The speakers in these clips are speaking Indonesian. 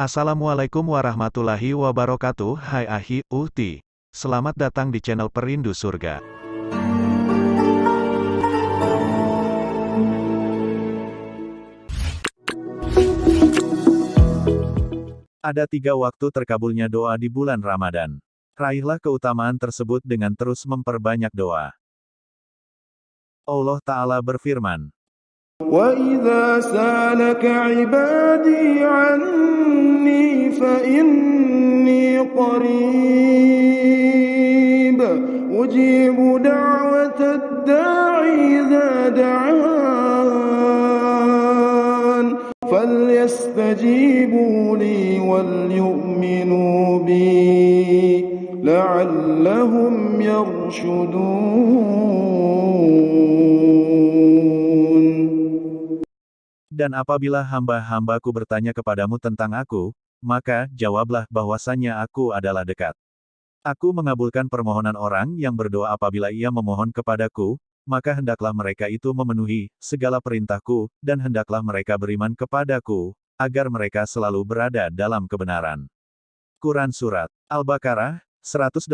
Assalamualaikum warahmatullahi wabarakatuh Hai Ahi, Uhti Selamat datang di channel Perindu Surga Ada tiga waktu terkabulnya doa di bulan Ramadan. Raihlah keutamaan tersebut dengan terus memperbanyak doa. Allah Ta'ala berfirman, وَإِذَا سَأَلَكَ عِبَادِي عَنِّي فَإِنِّي قَرِيبٌ أُجِيبُ دَعْوَةَ الدَّاعِ إِذَا دَعَانِ فَلْيَسْتَجِيبُوا لِي وَلْيُؤْمِنُوا بِي لَعَلَّهُمْ يَرْشُدُونَ Dan apabila hamba-hambaku bertanya kepadamu tentang aku, maka jawablah bahwasannya aku adalah dekat. Aku mengabulkan permohonan orang yang berdoa apabila ia memohon kepadaku, maka hendaklah mereka itu memenuhi segala perintahku, dan hendaklah mereka beriman kepadaku, agar mereka selalu berada dalam kebenaran. Quran Surat Al-Baqarah, 186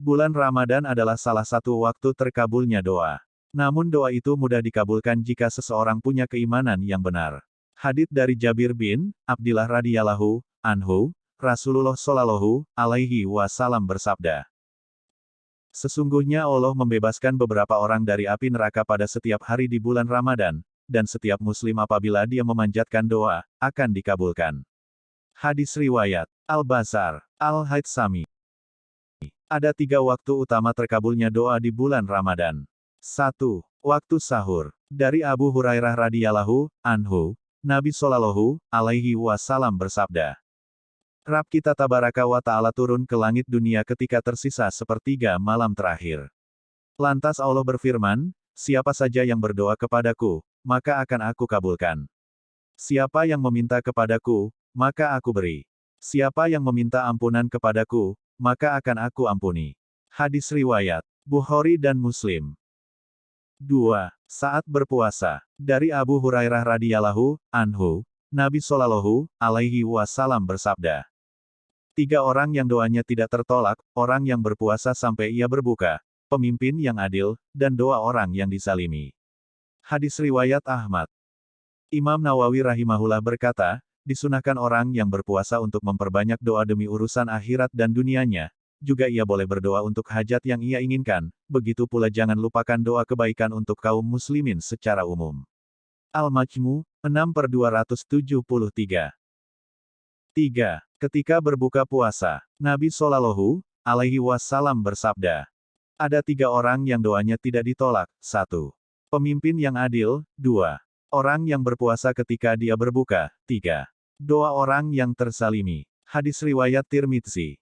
Bulan Ramadan adalah salah satu waktu terkabulnya doa. Namun doa itu mudah dikabulkan jika seseorang punya keimanan yang benar. Hadits dari Jabir bin Abdillah radhiyallahu anhu, Rasulullah shallallahu alaihi wasallam bersabda, Sesungguhnya Allah membebaskan beberapa orang dari api neraka pada setiap hari di bulan Ramadan, dan setiap muslim apabila dia memanjatkan doa, akan dikabulkan. Hadis Riwayat Al-Bazar, Al-Haytsami Ada tiga waktu utama terkabulnya doa di bulan Ramadan. 1. Waktu sahur. Dari Abu Hurairah radhiyallahu anhu, Nabi Shallallahu alaihi wasallam bersabda, Rab kita tabaraka wa ta'ala turun ke langit dunia ketika tersisa sepertiga malam terakhir. Lantas Allah berfirman, siapa saja yang berdoa kepadaku, maka akan aku kabulkan. Siapa yang meminta kepadaku, maka aku beri. Siapa yang meminta ampunan kepadaku, maka akan aku ampuni. Hadis Riwayat, Bukhari dan Muslim. 2. Saat berpuasa. Dari Abu Hurairah radhiyallahu anhu, Nabi Shallallahu alaihi wasallam bersabda, Tiga orang yang doanya tidak tertolak, orang yang berpuasa sampai ia berbuka, pemimpin yang adil, dan doa orang yang disalimi. Hadis Riwayat Ahmad Imam Nawawi rahimahullah berkata, disunahkan orang yang berpuasa untuk memperbanyak doa demi urusan akhirat dan dunianya, juga ia boleh berdoa untuk hajat yang ia inginkan, begitu pula jangan lupakan doa kebaikan untuk kaum muslimin secara umum. Al-Majmu, 6 per 273 3. Ketika berbuka puasa, Nabi Shallallahu alaihi wasallam bersabda, ada tiga orang yang doanya tidak ditolak. 1. Pemimpin yang adil. 2. Orang yang berpuasa ketika dia berbuka. 3. Doa orang yang tersalimi. Hadis Riwayat Tirmidzi.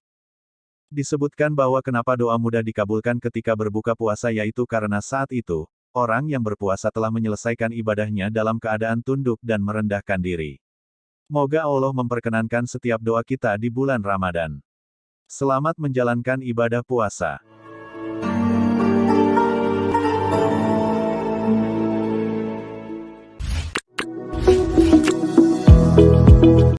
Disebutkan bahwa kenapa doa mudah dikabulkan ketika berbuka puasa yaitu karena saat itu, orang yang berpuasa telah menyelesaikan ibadahnya dalam keadaan tunduk dan merendahkan diri. Moga Allah memperkenankan setiap doa kita di bulan Ramadan. Selamat menjalankan ibadah puasa.